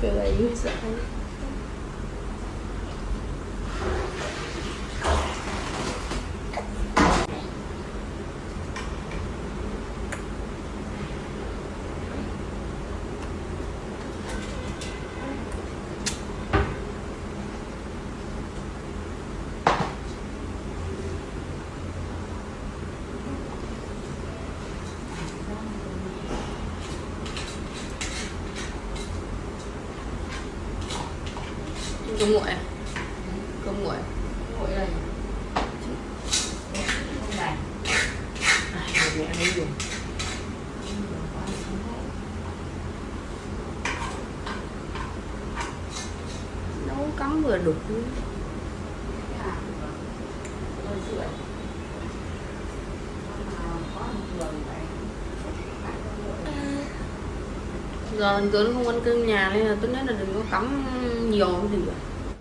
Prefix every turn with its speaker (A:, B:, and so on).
A: feel like you said cơm nguội cơm nguội
B: nguội này.
A: Mẹ ăn dùng. Nấu cắm vừa đủ giờ bình thường nó không ăn cơm nhà nên là tôi nhất là đừng có cắm nhiều cái gì